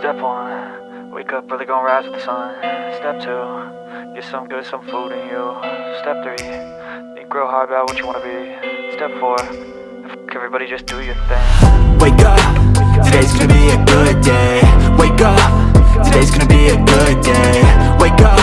Step one, wake up early, gonna rise with the sun. Step two, get some good, some food in you. Step three, think real hard about what you wanna be. Step four, everybody just do your thing. Wake up, today's gonna be a good day Wake up, today's gonna be a good day Wake up,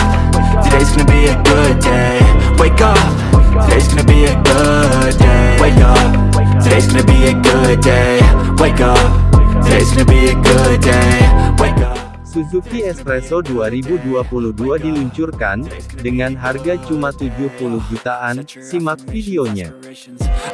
Espresso 2022 diluncurkan, dengan harga cuma 70 jutaan, simak videonya.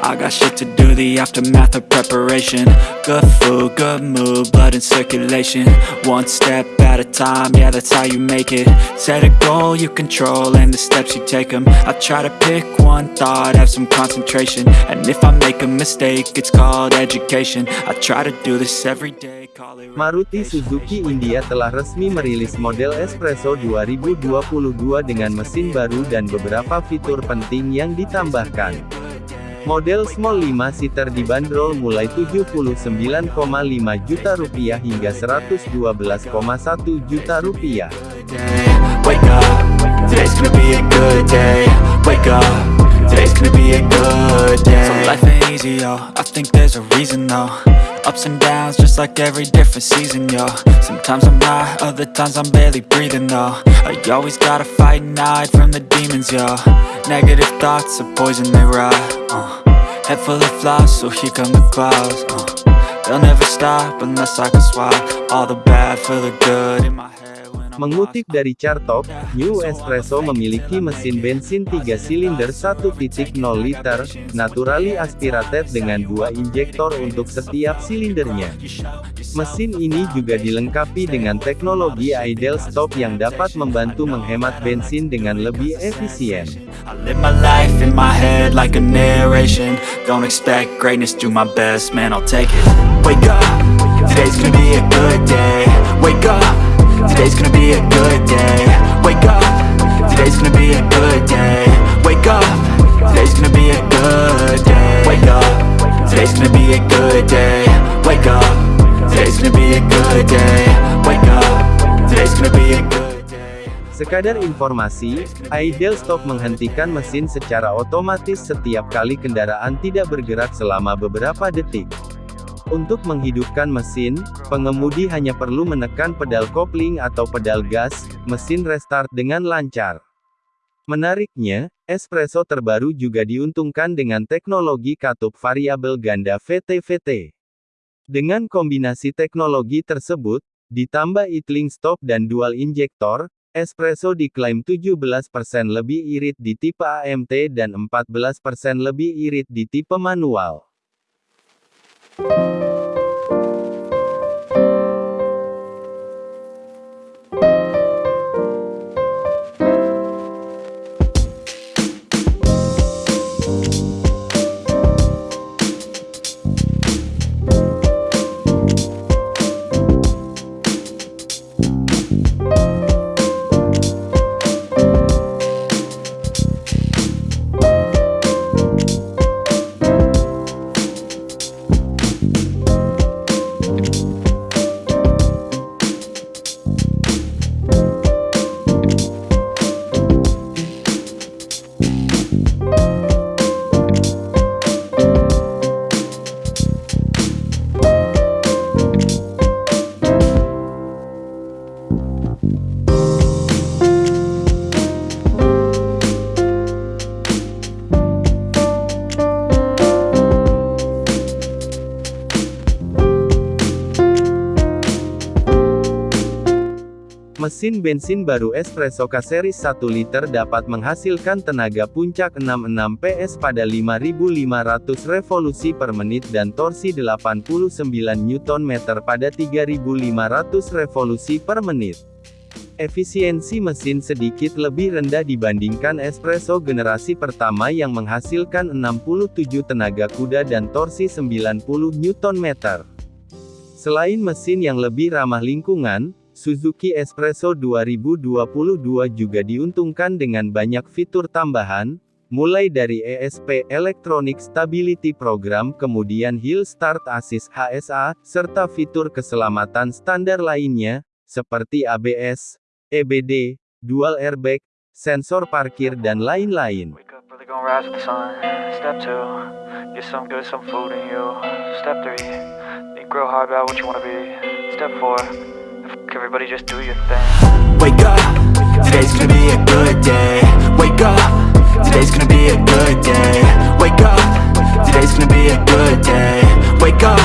I got shit to do, the aftermath of preparation. Good food, good mood, blood in circulation. One step at a time, yeah that's how you make it. Set a goal you control and the steps you take them I try to pick one thought, have some concentration. And if I make a mistake, it's called education. I try to do this every day, call it Maruti Suzuki India telah resmi merilis model Espresso 2022 dengan mesin baru dan beberapa fitur penting yang ditambahkan. Model Small 5-seater dibanderol mulai 79,5 juta rupiah hingga 112,1 juta rupiah. day. Wake up, today's gonna be a good day. Wake up, today's gonna be a good day. So life ain't easy, yo. I think there's a reason though. Ups and downs, just like every different season, yo. Sometimes I'm high, other times I'm barely breathing though. I always gotta fight and hide from the demons, yo. Negative thoughts are poison, they rot. Uh. Head full of flies, so here come the clouds. Uh. They'll never stop unless I can swap all the bad for the good in my head. Mengutip dari Cartalk, New Espresso memiliki mesin bensin 3 silinder 1.0 liter, naturally aspirated dengan dua injektor untuk setiap silindernya. Mesin ini juga dilengkapi dengan teknologi idle stop yang dapat membantu menghemat bensin dengan lebih efisien. A good day. Wake up, today's gonna be a good day. Wake up, today's gonna be a good day. Wake up, today's gonna be a good day. Wake up, today's gonna be a good day. Wake up, today's gonna be a good day. Sekadar informasi, idle stop menghentikan mesin secara otomatis setiap kali kendaraan tidak bergerak selama beberapa detik. Untuk menghidupkan mesin, pengemudi hanya perlu menekan pedal kopling atau pedal gas, mesin restart dengan lancar. Menariknya, Espresso terbaru juga diuntungkan dengan teknologi katup variabel ganda VT-VT. Dengan kombinasi teknologi tersebut, ditambah idling stop dan dual injektor, Espresso diklaim 17% lebih irit di tipe AMT dan 14% lebih irit di tipe manual. Thank you. Mesin bensin baru Espresso K-Series 1 liter dapat menghasilkan tenaga puncak 66 PS pada 5500 revolusi per menit dan torsi 89 Nm pada 3500 revolusi per menit. Efisiensi mesin sedikit lebih rendah dibandingkan Espresso generasi pertama yang menghasilkan 67 tenaga kuda dan torsi 90 Nm. Selain mesin yang lebih ramah lingkungan, Suzuki Espresso 2022 juga diuntungkan dengan banyak fitur tambahan, mulai dari ESP Electronic Stability Program kemudian Hill Start Assist HSA, serta fitur keselamatan standar lainnya, seperti ABS, EBD, dual airbag, sensor parkir dan lain-lain. everybody just do your thing. Wake up, today's gonna be a good day. Wake up, today's gonna be a good day. Wake up, today's gonna be a good day. Wake up,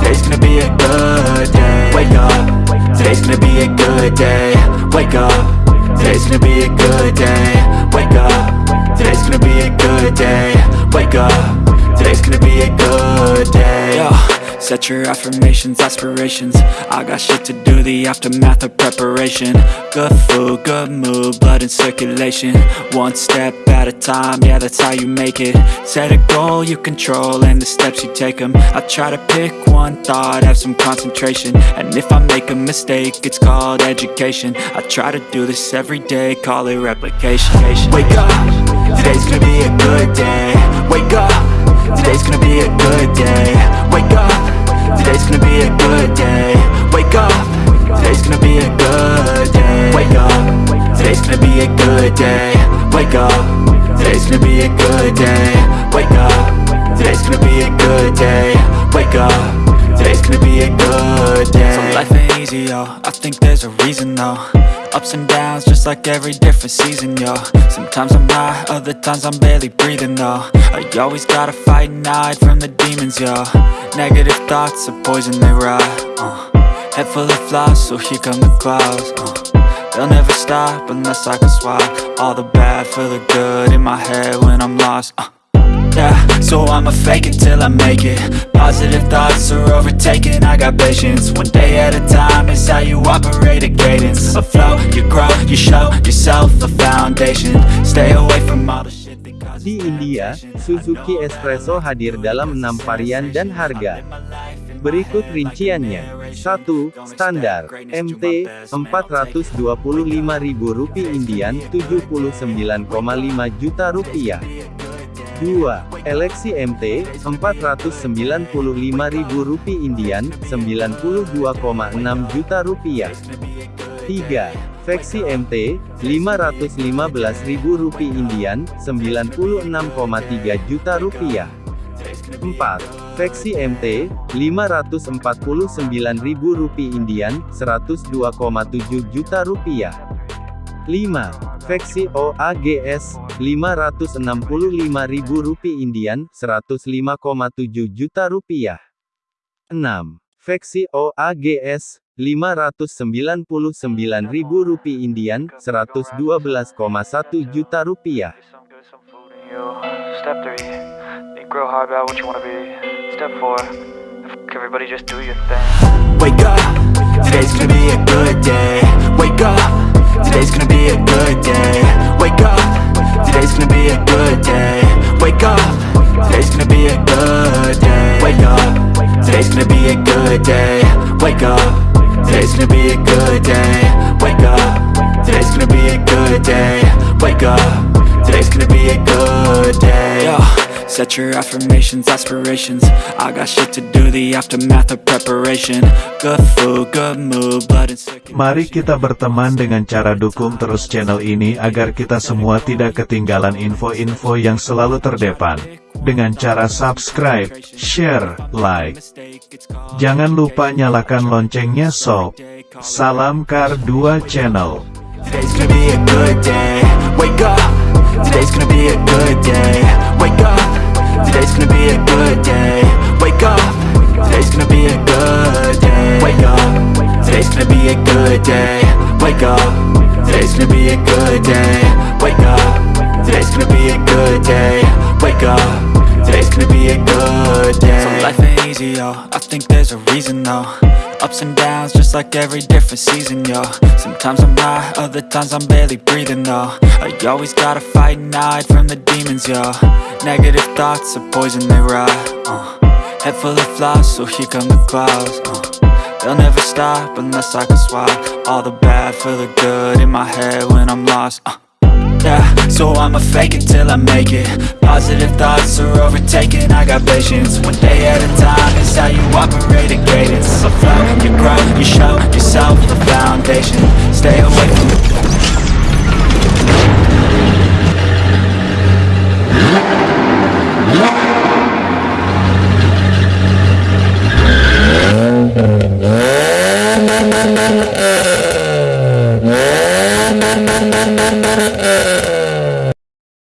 today's gonna be a good day. Wake up, today's gonna be a good day. Wake up, today's gonna be a good day. Wake up, today's gonna be a good day. Wake up, today's gonna be a good day. Set your affirmations, aspirations. I got shit to do, the aftermath of preparation. Good food, good mood, blood in circulation. One step at a time, yeah that's how you make it. Set a goal you control and the steps you take them I try to pick one thought, have some concentration. And if I make a mistake, it's called education. I try to do this every day, call it replication. Wake up, today's gonna be a good day. Wake up, today's gonna be a good day. Wake up, today's gonna be a good day. Wake up, today's gonna be a good day. Wake up, today's gonna be a good day. Wake up, today's gonna be a good day. Wake up, today's gonna be a good day. Wake up, today's gonna be a good day. So life ain't easy, yo, I think there's a reason though Ups and downs, just like every different season, yo Sometimes I'm high, other times I'm barely breathing, though I always gotta fight and hide from the demons, yo Negative thoughts are poison, they rot, uh. Head full of flies, so here come the clouds, uh. They'll never stop unless I can swap All the bad for the good in my head when I'm lost, uh. Yeah, so I'ma fake it till I make it Positive thoughts are overtaken, I got patience One day at a time is how you operate a cadence A flow, you grow, you show yourself a foundation Stay away from all the shit Di India, Suzuki Espresso hadir dalam 6 varian dan harga. Berikut rinciannya. 1. Standar, MT, Rp425.000 Indian, 79,5 juta rupiah. 2. Eleksi MT, Rp495.000 Indian, 92,6 juta rupiah. 3. Veksi MT, Rp515.000 Indian, 96,3 juta rupiah. 4. Veksi MT, Rp549.000 Indian, 102,7 juta rupiah. 5. Veksi OAGS, Rp565.000 Indian, 105,7 juta rupiah. 6. Veksi OAGS, Rp599.000 Indian, 112,1 juta rupiah. You. Hard about what you be. Step everybody just do your thing. Wake up, today's gonna be a good day Wake up, today's gonna be a good day. Wake up, today's gonna be a good day. Wake up, today's gonna be a good day. Wake up, today's gonna be a good day. Wake up, today's gonna be a good day. Wake up, today's gonna be a good day. Wake up, today's gonna be a good day. Set your affirmations, aspirations I got shit to do, the aftermath of preparation Good food, good mood, blood and circulation Mari kita berteman dengan cara dukung terus channel ini agar kita semua tidak ketinggalan info-info yang selalu terdepan. Dengan cara subscribe, share, like. Jangan lupa nyalakan loncengnya sob. Salam Kar 2 Channel. Gonna be a good day So life ain't easy, yo I think there's a reason, though Ups and downs, just like every different season, yo Sometimes I'm high, other times I'm barely breathing, though I always gotta fight and hide from the demons, yo Negative thoughts are poison, they rot, uh. Head full of flies, so here come the clouds, uh. They'll never stop unless I can swap All the bad for the good in my head when I'm lost, uh. Yeah, so I'ma fake it till I make it. Positive thoughts are overtaken, I got patience. One day at a time is how you operate a cadence. So flow, you grow, you show yourself the foundation. Stay away from